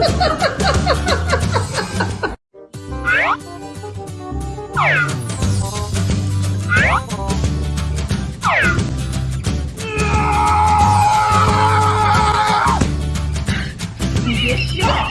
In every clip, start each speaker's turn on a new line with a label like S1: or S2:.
S1: 你别笑。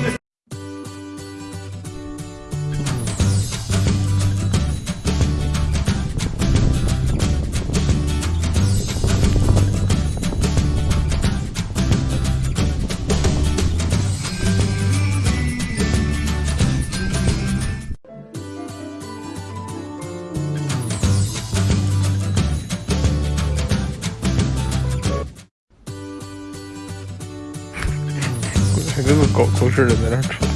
S1: 跟个狗狗似的在那喘。